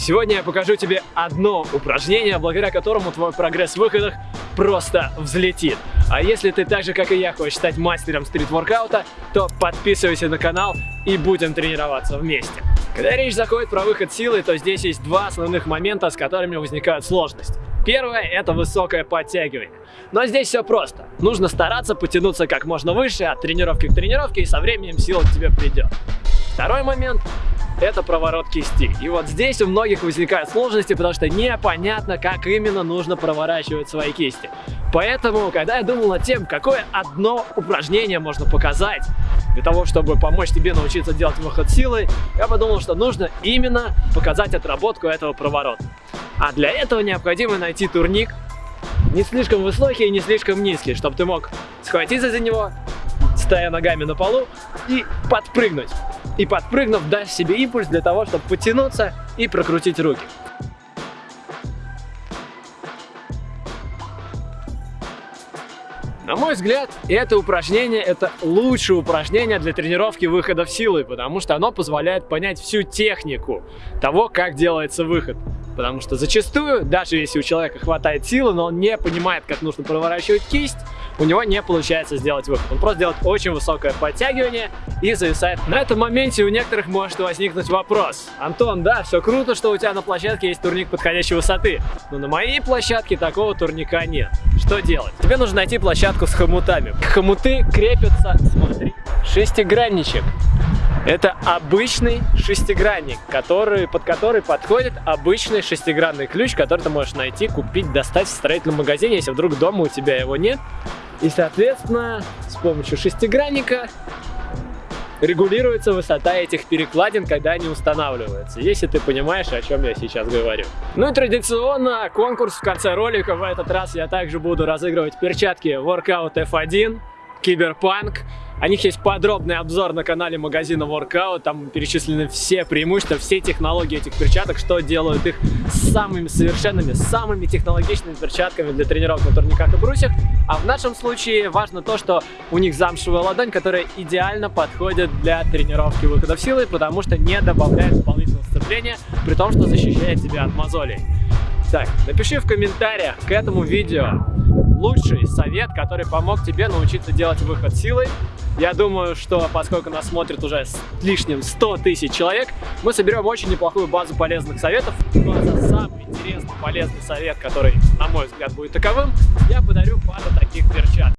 Сегодня я покажу тебе одно упражнение, благодаря которому твой прогресс в выходах просто взлетит. А если ты так же, как и я, хочешь стать мастером стрит-воркаута, то подписывайся на канал и будем тренироваться вместе. Когда речь заходит про выход силы, то здесь есть два основных момента, с которыми возникают сложности. Первое – это высокое подтягивание. Но здесь все просто. Нужно стараться потянуться как можно выше от тренировки к тренировке, и со временем сила к тебе придет. Второй момент это проворот кисти. И вот здесь у многих возникают сложности, потому что непонятно, как именно нужно проворачивать свои кисти. Поэтому, когда я думал над тем, какое одно упражнение можно показать для того, чтобы помочь тебе научиться делать выход силы, я подумал, что нужно именно показать отработку этого проворота. А для этого необходимо найти турник, не слишком высокий и не слишком низкий, чтобы ты мог схватиться за него, стоя ногами на полу и подпрыгнуть и подпрыгнув, даст себе импульс для того, чтобы потянуться и прокрутить руки. На мой взгляд, это упражнение – это лучшее упражнение для тренировки выходов силы, потому что оно позволяет понять всю технику того, как делается выход. Потому что зачастую, даже если у человека хватает силы, но он не понимает, как нужно проворачивать кисть, у него не получается сделать выход. Он просто делает очень высокое подтягивание и зависает. На этом моменте у некоторых может возникнуть вопрос. Антон, да, все круто, что у тебя на площадке есть турник подходящей высоты, но на моей площадке такого турника нет. Что делать? Тебе нужно найти площадку с хомутами. Хомуты крепятся, смотри, шестигранничек. Это обычный шестигранник, который, под который подходит обычный шестигранный ключ, который ты можешь найти, купить, достать в строительном магазине, если вдруг дома у тебя его нет. И, соответственно, с помощью шестигранника регулируется высота этих перекладин, когда они устанавливаются, если ты понимаешь, о чем я сейчас говорю. Ну и традиционно конкурс в конце ролика. В этот раз я также буду разыгрывать перчатки Workout F1, Киберпанк. О них есть подробный обзор на канале магазина Workout. Там перечислены все преимущества, все технологии этих перчаток, что делают их самыми совершенными, самыми технологичными перчатками для тренировок на турниках и брусьях. А в нашем случае важно то, что у них замшевая ладонь, которая идеально подходит для тренировки выхода силы, потому что не добавляет дополнительного сцепления, при том, что защищает тебя от мозолей. Так, напиши в комментариях к этому видео лучший совет, который помог тебе научиться делать выход силой. Я думаю, что поскольку нас смотрит уже с лишним 100 тысяч человек, мы соберем очень неплохую базу полезных советов. Но за самый интересный полезный совет, который, на мой взгляд, будет таковым, я подарю пару таких перчаток.